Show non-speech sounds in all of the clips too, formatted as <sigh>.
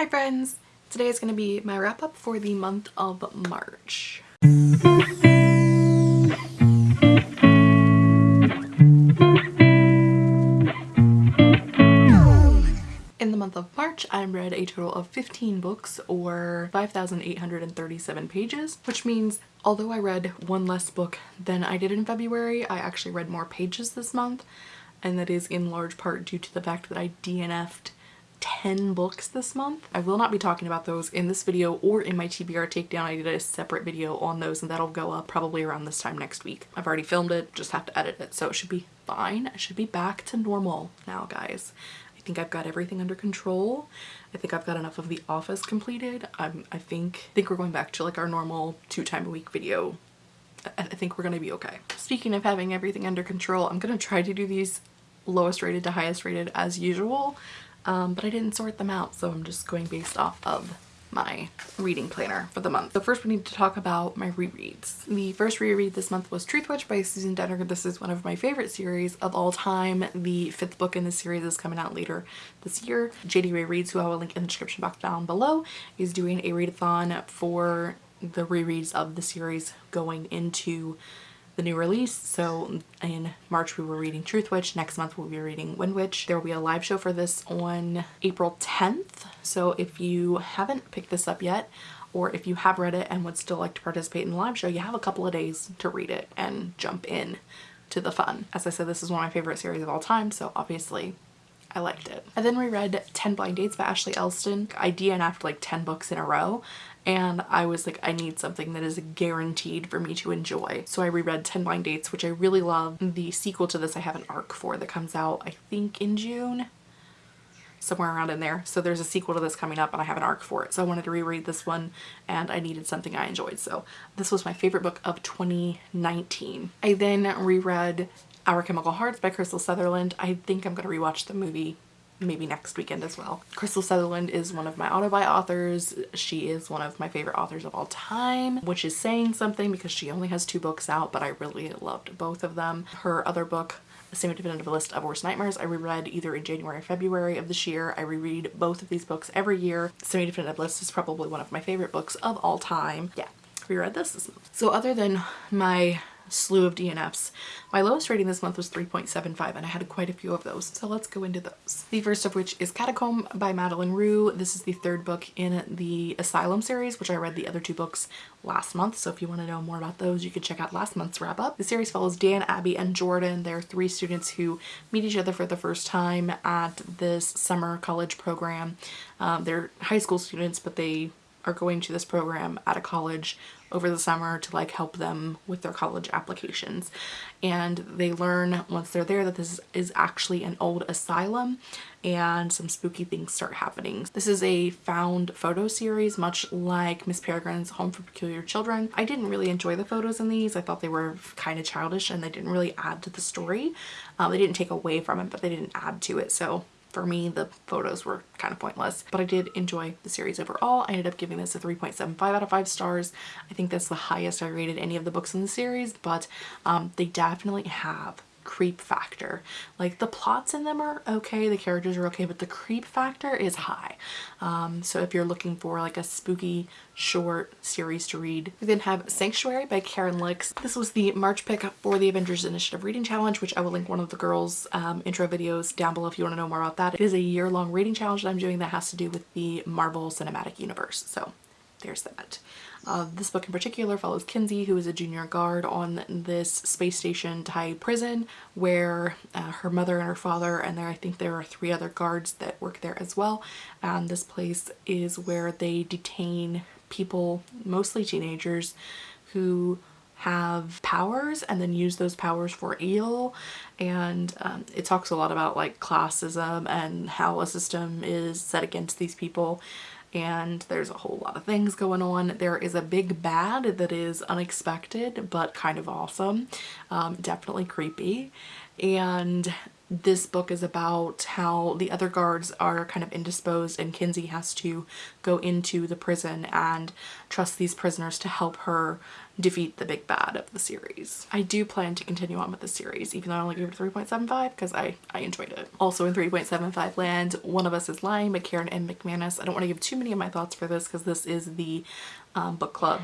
Hi friends! Today is going to be my wrap up for the month of March. In the month of March, I read a total of 15 books or 5,837 pages, which means although I read one less book than I did in February, I actually read more pages this month, and that is in large part due to the fact that I DNF'd 10 books this month. I will not be talking about those in this video or in my TBR takedown. I did a separate video on those and that'll go up probably around this time next week. I've already filmed it, just have to edit it, so it should be fine. I should be back to normal now, guys. I think I've got everything under control. I think I've got enough of The Office completed. I'm, I think, I think we're going back to like our normal two time a week video. I, I think we're gonna be okay. Speaking of having everything under control, I'm gonna try to do these lowest rated to highest rated as usual, um, but I didn't sort them out, so I'm just going based off of my reading planner for the month. So first we need to talk about my rereads. The first reread this month was Truthwitch by Susan Dennard. This is one of my favorite series of all time. The fifth book in the series is coming out later this year. JD Ray Reads, who I will link in the description box down below, is doing a readathon for the rereads of the series going into the new release. So in March we were reading Truthwitch. Next month we'll be reading Wind Witch. There will be a live show for this on April 10th. So if you haven't picked this up yet, or if you have read it and would still like to participate in the live show, you have a couple of days to read it and jump in to the fun. As I said, this is one of my favorite series of all time, so obviously I liked it. I then reread 10 Blind Dates by Ashley Elston. I DNF'd like 10 books in a row and I was like I need something that is guaranteed for me to enjoy. So I reread 10 Blind Dates which I really love. The sequel to this I have an arc for that comes out I think in June somewhere around in there. So there's a sequel to this coming up and I have an arc for it. So I wanted to reread this one and I needed something I enjoyed. So this was my favorite book of 2019. I then reread Our Chemical Hearts by Krystal Sutherland. I think I'm going to rewatch the movie maybe next weekend as well. Krystal Sutherland is one of my auto-buy authors. She is one of my favorite authors of all time, which is saying something because she only has two books out, but I really loved both of them. Her other book, the Semi-Definitive List of Worst Nightmares, I reread either in January or February of this year. I reread both of these books every year. Semi-Definitive List is probably one of my favorite books of all time. Yeah, reread this this month. So other than my slew of DNFs. My lowest rating this month was 3.75 and I had quite a few of those. So let's go into those. The first of which is Catacomb by Madeline Roux. This is the third book in the Asylum series, which I read the other two books last month. So if you want to know more about those, you can check out last month's wrap up. The series follows Dan, Abby, and Jordan. They're three students who meet each other for the first time at this summer college program. Um, they're high school students, but they are going to this program at a college over the summer to like help them with their college applications and they learn once they're there that this is actually an old asylum and some spooky things start happening. This is a found photo series much like Miss Peregrine's Home for Peculiar Children. I didn't really enjoy the photos in these. I thought they were kind of childish and they didn't really add to the story. Um, they didn't take away from it but they didn't add to it so for me the photos were kind of pointless but I did enjoy the series overall. I ended up giving this a 3.75 out of 5 stars. I think that's the highest I rated any of the books in the series but um, they definitely have creep factor. Like the plots in them are okay, the characters are okay, but the creep factor is high. Um, so if you're looking for like a spooky short series to read. We then have Sanctuary by Caryn Lix. This was the March pick for the Avengers Initiative Reading Challenge, which I will link one of the girls' um, intro videos down below if you want to know more about that. It is a year-long reading challenge that I'm doing that has to do with the Marvel Cinematic Universe. So there's that. Uh, this book in particular follows Kinsey, who is a junior guard on this space station Thai prison where uh, her mother and her father and there I think there are three other guards that work there as well. And this place is where they detain people, mostly teenagers, who have powers and then use those powers for ill and um, it talks a lot about like classism and how a system is set against these people and there's a whole lot of things going on. There is a big bad that is unexpected but kind of awesome, um, definitely creepy and this book is about how the other guards are kind of indisposed and Kinsey has to go into the prison and trust these prisoners to help her defeat the big bad of the series. I do plan to continue on with the series even though I only gave it 3.75 because I, I enjoyed it. Also in 3.75 land, One of Us is Lying by Karen M. McManus. I don't want to give too many of my thoughts for this because this is the um, book club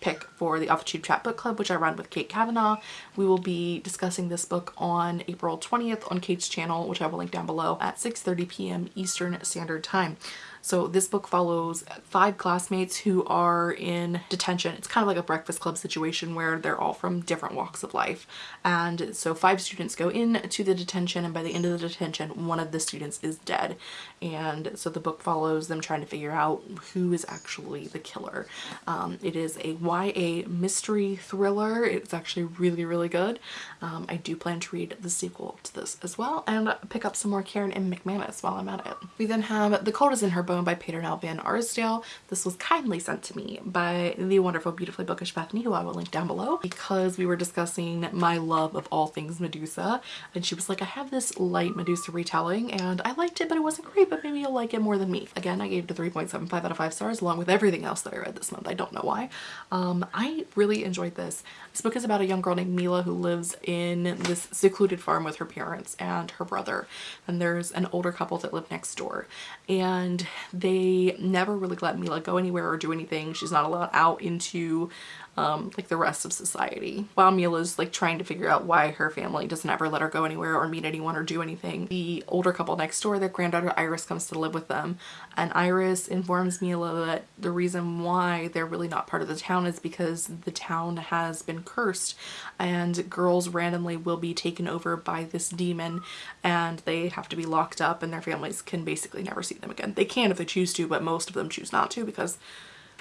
pick for the Tube Chat Book Club, which I run with Kate Kavanaugh. We will be discussing this book on April 20th on Kate's channel, which I will link down below at 6.30 p.m. Eastern Standard Time. So this book follows five classmates who are in detention. It's kind of like a breakfast club situation where they're all from different walks of life. And so five students go in to the detention and by the end of the detention, one of the students is dead. And so the book follows them trying to figure out who is actually the killer. Um, it is a YA mystery thriller. It's actually really, really good. Um, I do plan to read the sequel to this as well and pick up some more Karen M. McManus while I'm at it. We then have The Cold is in Her By Peternelle Van Arsdale. This was kindly sent to me by the wonderful, beautifully bookish Bethany, who I will link down below, because we were discussing my love of all things Medusa. And she was like, I have this light Medusa retelling and I liked it, but it wasn't great, but maybe you'll like it more than me. Again, I gave it a 3.75 out of 5 stars along with everything else that I read this month. I don't know why. Um, I really enjoyed this. This book is about a young girl named Milla who lives in this secluded farm with her parents and her brother. And there's an older couple that live next door. And they never really let Milla go anywhere or do anything. She's not allowed out into um, like the rest of society. While Milla's like trying to figure out why her family doesn't ever let her go anywhere or meet anyone or do anything, the older couple next door, their granddaughter Iris comes to live with them and Iris informs Milla that the reason why they're really not part of the town is because the town has been cursed and girls randomly will be taken over by this demon and they have to be locked up and their families can basically never see them again. They can if they choose to, but most of them choose not to because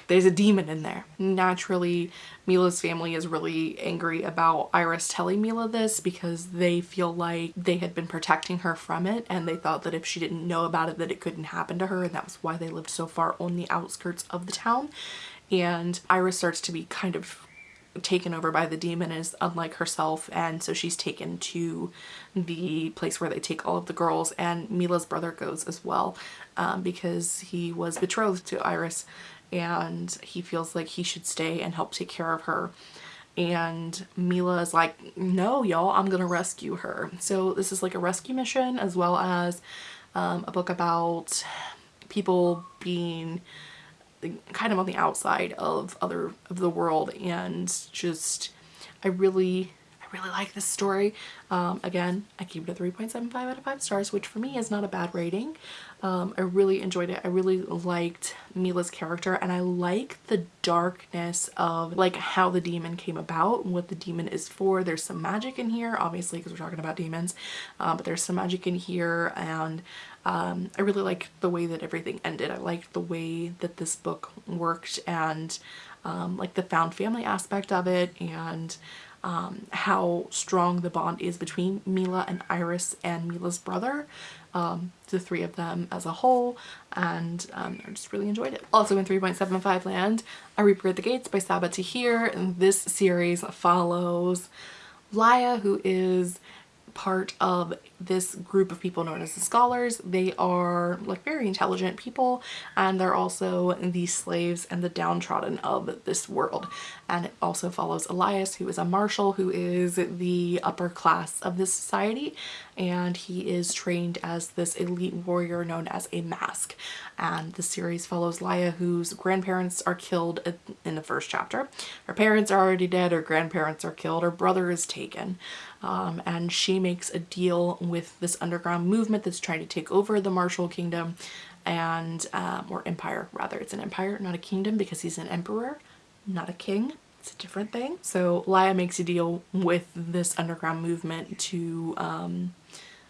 there's a demon in there. Naturally, Milla's family is really angry about Iris telling Milla this because they feel like they had been protecting her from it and they thought that if she didn't know about it that it couldn't happen to her and that was why they lived so far on the outskirts of the town. And Iris starts to be kind of taken over by the demon is unlike herself and so she's taken to the place where they take all of the girls and Milla's brother goes as well um, because he was betrothed to Iris and he feels like he should stay and help take care of her. And Milla is like no y'all I'm gonna rescue her. So this is like a rescue mission as well as um, a book about people being kind of on the outside of other of the world. And just I really really like this story. Um, again, I gave it a 3.75 out of 5 stars, which for me is not a bad rating. Um, I really enjoyed it. I really liked Milla's character and I like the darkness of like how the demon came about what the demon is for. There's some magic in here, obviously, because we're talking about demons, uh, but there's some magic in here and um, I really like the way that everything ended. I liked the way that this book worked and um, like the found family aspect of it and um, how strong the bond is between Milla and Iris and Milla's brother, um, the three of them as a whole, and um, I just really enjoyed it. Also in 3.75 land, A Reaper at the Gates by Sabaa Tahir. This series follows Laia, who is part of this group of people known as the scholars. They are like very intelligent people and they're also the slaves and the downtrodden of this world. And it also follows Elias who is a Martial who is the upper class of this society and he is trained as this elite warrior known as a mask. And the series follows Laia whose grandparents are killed in the first chapter. Her parents are already dead, her grandparents are killed, her brother is taken um, and she makes a deal with this underground movement that's trying to take over the Martial Kingdom and um, or empire rather. It's an empire not a kingdom because he's an emperor not a king. It's a different thing. So Laia makes a deal with this underground movement to um,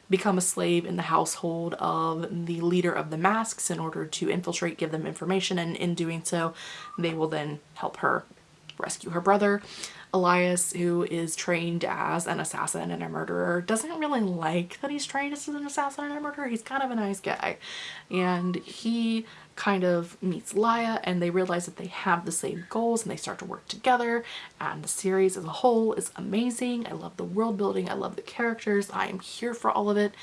become a slave in the household of the leader of the masks in order to infiltrate give them information and in doing so they will then help her rescue her brother. Elias, who is trained as an assassin and a murderer, doesn't really like that he's trained as an assassin and a murderer. He's kind of a nice guy. And he kind of meets Laia and they realize that they have the same goals and they start to work together and the series as a whole is amazing. I love the world building. I love the characters. I am here for all of it.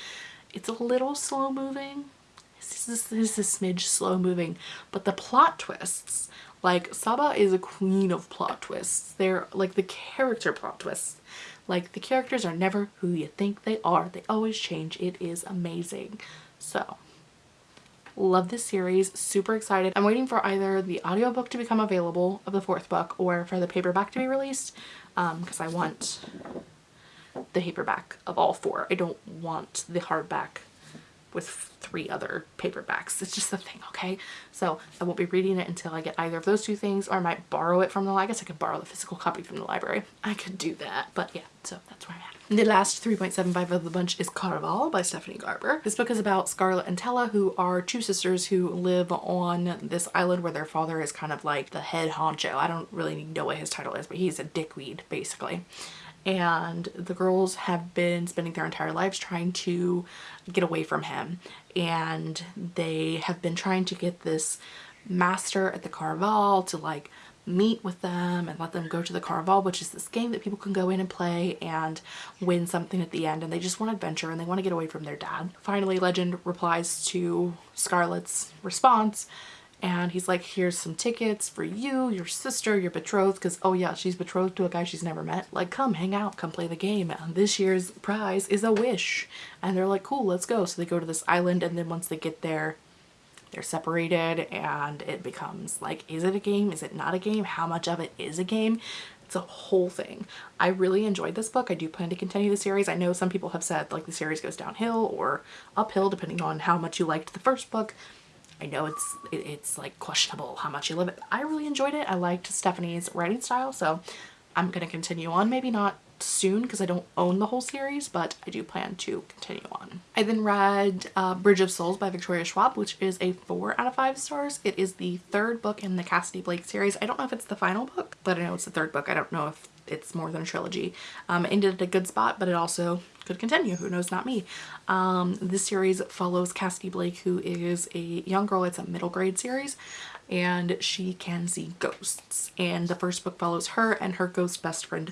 It's a little slow moving. This is, this is a smidge slow moving, but the plot twists like Sabaa is a queen of plot twists. They're like the character plot twists. Like the characters are never who you think they are. They always change. It is amazing. So love this series super excited i'm waiting for either the audiobook to become available of the fourth book or for the paperback to be released because um, i want the paperback of all four i don't want the hardback with three other paperbacks. It's just the thing, okay? So I won't be reading it until I get either of those two things or I might borrow it from the, I guess I could borrow the physical copy from the library. I could do that, but yeah, so that's where I'm at. The last 3.75 of the bunch is Caraval by Stephanie Garber. This book is about Scarlett and Tella, who are two sisters who live on this island where their father is kind of like the head honcho. I don't really know what his title is, but he's a dickweed, basically and the girls have been spending their entire lives trying to get away from him and they have been trying to get this master at the Caraval to like meet with them and let them go to the Caraval which is this game that people can go in and play and win something at the end and they just want adventure and they want to get away from their dad. Finally Legend replies to Scarlett's response and he's like here's some tickets for you your sister your betrothed because oh yeah she's betrothed to a guy she's never met like come hang out come play the game and this year's prize is a wish and they're like cool let's go so they go to this island and then once they get there they're separated and it becomes like is it a game is it not a game how much of it is a game it's a whole thing. I really enjoyed this book. I do plan to continue the series. I know some people have said like the series goes downhill or uphill depending on how much you liked the first book. I know it's it's like questionable how much you love it. I really enjoyed it. I liked Stephanie's writing style, so I'm going to continue on. Maybe not soon because I don't own the whole series, but I do plan to continue on. I then read uh, Bridge of Souls by Victoria Schwab, which is a 4 out of 5 stars. It is the third book in the Cassidy Blake series. I don't know if it's the final book, but I know it's the third book. I don't know if it's more than a trilogy. Um, it ended at a good spot, but it also could continue. Who knows? Not me. Um, this series follows Cassidy Blake, who is a young girl. It's a middle grade series and she can see ghosts. And the first book follows her and her ghost best friend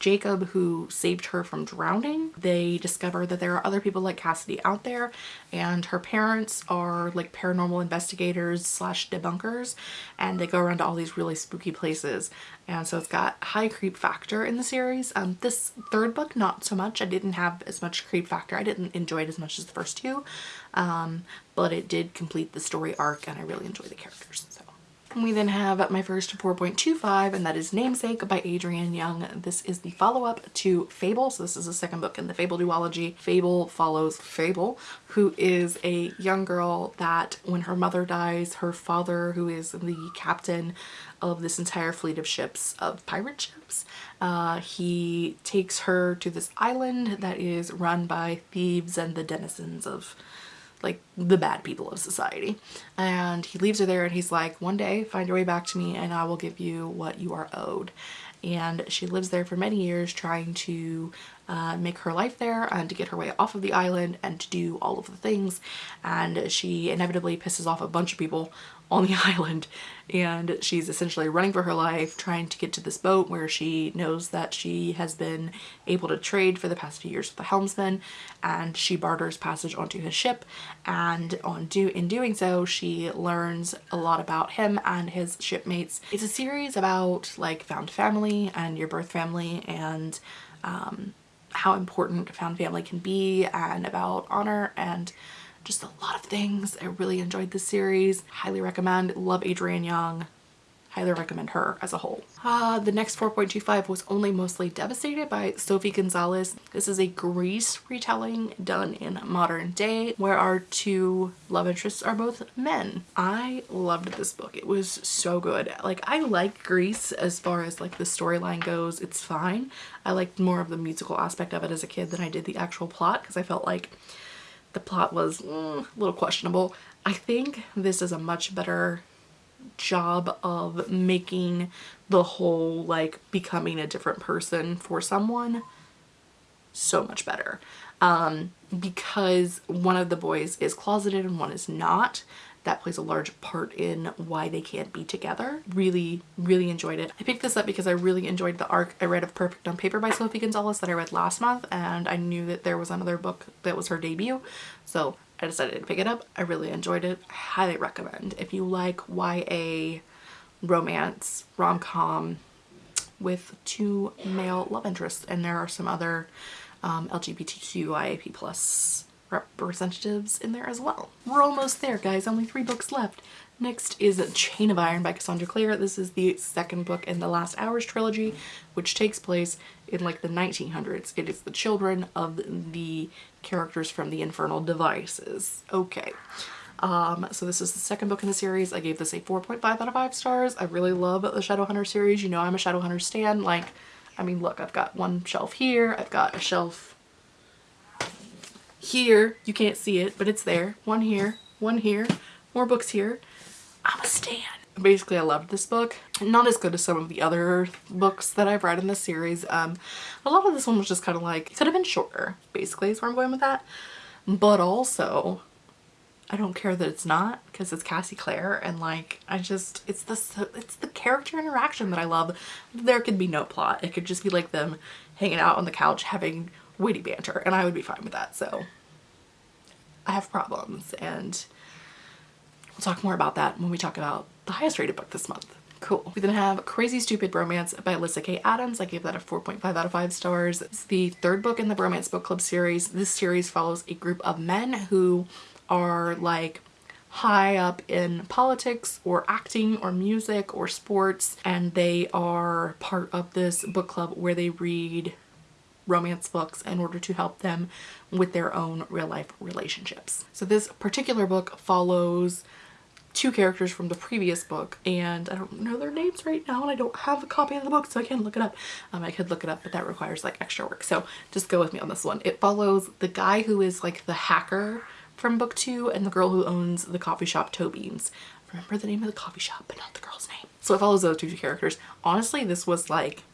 Jacob who saved her from drowning. They discover that there are other people like Cassidy out there and her parents are like paranormal investigators slash debunkers and they go around to all these really spooky places and so it's got high creep factor in the series. Um, this third book not so much. I didn't have as much creep factor. I didn't enjoy it as much as the first two um, but it did complete the story arc and I really enjoy the characters. So. We then have my first 4.25 and that is Namesake by Adrienne Young. This is the follow-up to Fable. So this is the second book in the Fable duology. Fable follows Fable, who is a young girl that when her mother dies, her father, who is the captain of this entire fleet of ships, of pirate ships, uh, he takes her to this island that is run by thieves and the denizens of like the bad people of society. And he leaves her there and he's like, one day find your way back to me and I will give you what you are owed. And she lives there for many years trying to uh, make her life there and to get her way off of the island and to do all of the things. And she inevitably pisses off a bunch of people on the <laughs> island. And she's essentially running for her life trying to get to this boat where she knows that she has been able to trade for the past few years with the helmsman. And she barters passage onto his ship. And on do in doing so she learns a lot about him and his shipmates. It's a series about like found family and your birth family and um, how important found family can be and about honor and just a lot of things. I really enjoyed this series. Highly recommend. Love Adrienne Young. Highly recommend her as a whole. Uh, the next 4.25 was Only Mostly Devastated by Sophie Gonzales. This is a Grease retelling done in modern day where our two love interests are both men. I loved this book. It was so good. Like I like Grease as far as like the storyline goes. It's fine. I liked more of the musical aspect of it as a kid than I did the actual plot because I felt like the plot was mm, a little questionable. I think this is a much better job of making the whole like becoming a different person for someone so much better um, because one of the boys is closeted and one is not that plays a large part in why they can't be together. Really, really enjoyed it. I picked this up because I really enjoyed the arc I read of Perfect on Paper by Sophie Gonzales that I read last month and I knew that there was another book that was her debut so I decided to pick it up. I really enjoyed it. I highly recommend. If you like YA romance, rom-com with two male love interests and there are some other um, LGBTQIAP plus representatives in there as well. We're almost there guys, only three books left. Next is Chain of Iron by Cassandra Clare. This is the second book in the Last Hours trilogy, which takes place in like the 1900s. It is the children of the characters from the Infernal Devices. Okay. Um, so this is the second book in the series. I gave this a 4.5 out of 5 stars. I really love the Shadowhunter series. You know I'm a Shadowhunter stan. Like, I mean, look, I've got one shelf here. I've got a shelf here. You can't see it, but it's there. One here, one here, more books here. I'm a stan. Basically, I loved this book. Not as good as some of the other books that I've read in this series. Um, a lot of this one was just kind of like, it could have been shorter, basically, is where I'm going with that. But also, I don't care that it's not because it's Cassie Clare and like I just it's the it's the character interaction that I love. There could be no plot. It could just be like them hanging out on the couch having witty banter and I would be fine with that. So I have problems and we'll talk more about that when we talk about the highest rated book this month. Cool. We then have Crazy Stupid Bromance by Alyssa K. Adams. I gave that a 4.5 out of 5 stars. It's the third book in the Bromance Book Club series. This series follows a group of men who are like high up in politics or acting or music or sports and they are part of this book club where they read romance books in order to help them with their own real life relationships. So this particular book follows two characters from the previous book and I don't know their names right now and I don't have a copy of the book so I can't look it up. Um, I could look it up but that requires like extra work so just go with me on this one. It follows the guy who is like the hacker from book two and the girl who owns the coffee shop Toe Beans. Remember the name of the coffee shop but not the girl's name. So it follows those two characters. Honestly this was like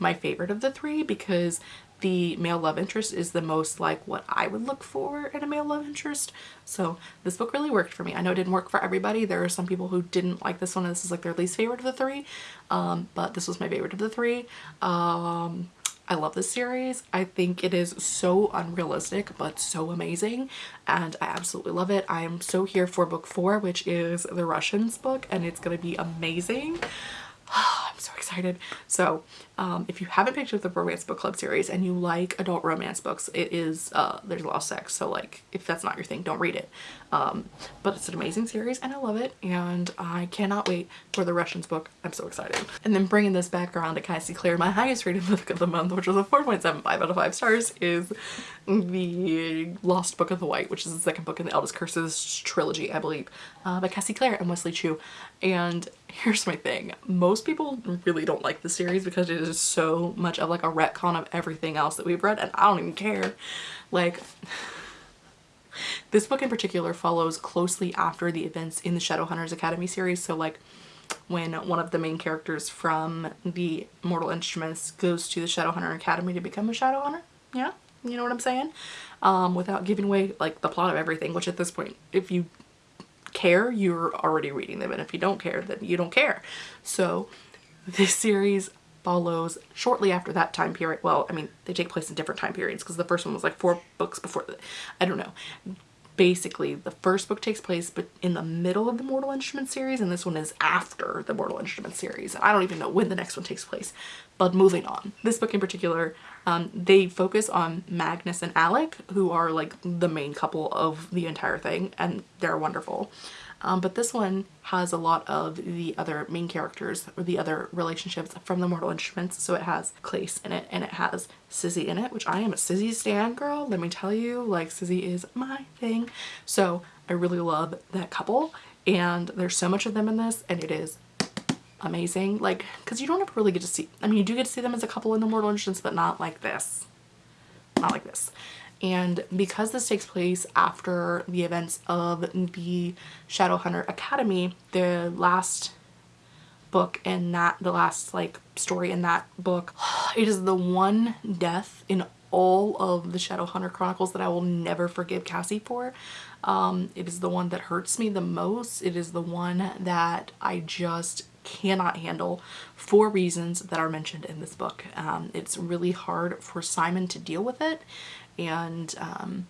my favorite of the three because the male love interest is the most like what I would look for in a male love interest. So this book really worked for me. I know it didn't work for everybody. There are some people who didn't like this one and this is like their least favorite of the three. Um, but this was my favorite of the three. Um, I love this series. I think it is so unrealistic but so amazing and I absolutely love it. I am so here for book four which is the Russians book and it's going to be amazing. <sighs> I'm so excited. So um, if you haven't picked up the Bromance Book Club series and you like adult romance books, it is, uh, there's a lot of sex. So like if that's not your thing, don't read it. Um, but it's an amazing series and I love it. And I cannot wait for the Russians book. I'm so excited. And then bringing this back around to Cassie Clare, my <laughs> highest rated book of the month, which was a 4.75 out of 5 stars, is the Lost Book of the White, which is the second book in the Eldest Curses trilogy, I believe, uh, by Cassie Clare and Wesley Chu. And <laughs> here's my thing. Most people really don't like the series because it is so much of like a retcon of everything else that we've read and I don't even care. Like this book in particular follows closely after the events in the Shadowhunters Academy series. So like when one of the main characters from the Mortal Instruments goes to the Shadowhunter Academy to become a Shadowhunter. Yeah, you know what I'm saying? Um, without giving away like the plot of everything, which at this point, if you care, you're already reading them. And if you don't care, then you don't care. So this series follows shortly after that time period. Well, I mean, they take place in different time periods because the first one was like four books before the, I don't know. Basically, the first book takes place but in the middle of the Mortal Instruments series and this one is after the Mortal Instruments series. I don't even know when the next one takes place. But moving on. This book in particular, um, they focus on Magnus and Alec, who are like the main couple of the entire thing and they're wonderful. Um, but this one has a lot of the other main characters or the other relationships from the Mortal Instruments. So it has Clace in it and it has Sizzy in it, which I am a Sizzy stan girl. Let me tell you, like Sizzy is my thing. So I really love that couple and there's so much of them in this and it is amazing. Like, cause you don't ever really get to see, I mean, you do get to see them as a couple in the Mortal Instruments, but not like this. Not like this and because this takes place after the events of the Shadowhunter Academy, the last book in that, the last like story in that book. <sighs> It is the one death in all of the Shadowhunter Chronicles that I will never forgive Cassie for. Um, it is the one that hurts me the most. It is the one that I just cannot handle for reasons that are mentioned in this book. Um, it's really hard for Simon to deal with it and um,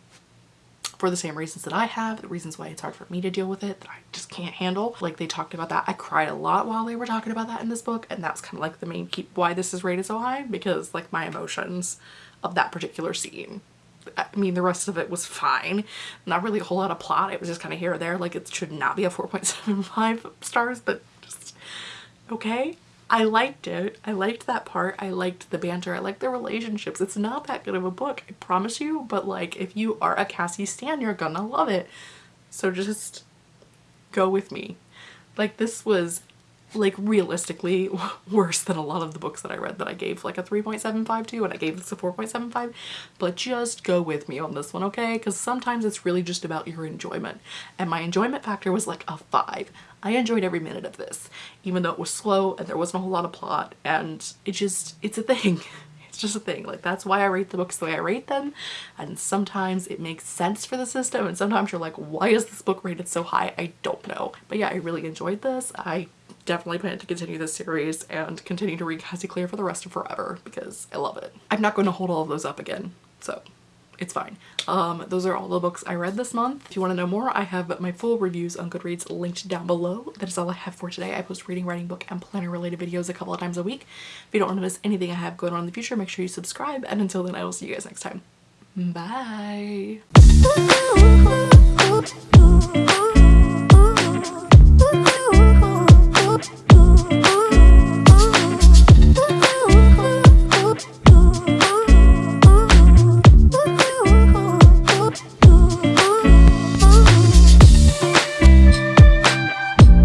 for the same reasons that I have, the reasons why it's hard for me to deal with it, that I just can't handle. Like they talked about that. I cried a lot while they were talking about that in this book and that's kind of like the main keep why this is rated so high because like my emotions of that particular scene. I mean, the rest of it was fine. Not really a whole lot of plot. It was just kind of here or there. Like it should not be a 4.75 stars, but just okay. I liked it. I liked that part. I liked the banter. I liked the relationships. It's not that good of a book, I promise you, but like if you are a Cassie stan, you're gonna love it. So just go with me. Like this was like realistically <laughs> worse than a lot of the books that I read that I gave like a 3.75 to and I gave this a 4.75 but just go with me on this one okay because sometimes it's really just about your enjoyment and my enjoyment factor was like a 5 I enjoyed every minute of this even though it was slow and there wasn't a whole lot of plot and it just it's a thing. <laughs> It's just a thing. Like that's why I rate the books the way I rate them and sometimes it makes sense for the system and sometimes you're like why is this book rated so high? I don't know. But yeah I really enjoyed this. I definitely plan to continue this series and continue to read Cassie Clare for the rest of forever because I love it. I'm not going to hold all of those up again, so it's fine. Um, those are all the books I read this month. If you want to know more, I have my full reviews on Goodreads linked down below. That is all I have for today. I post reading, writing, book, and planner related videos a couple of times a week. If you don't want to miss anything I have going on in the future, make sure you subscribe. And until then, I will see you guys next time. Bye!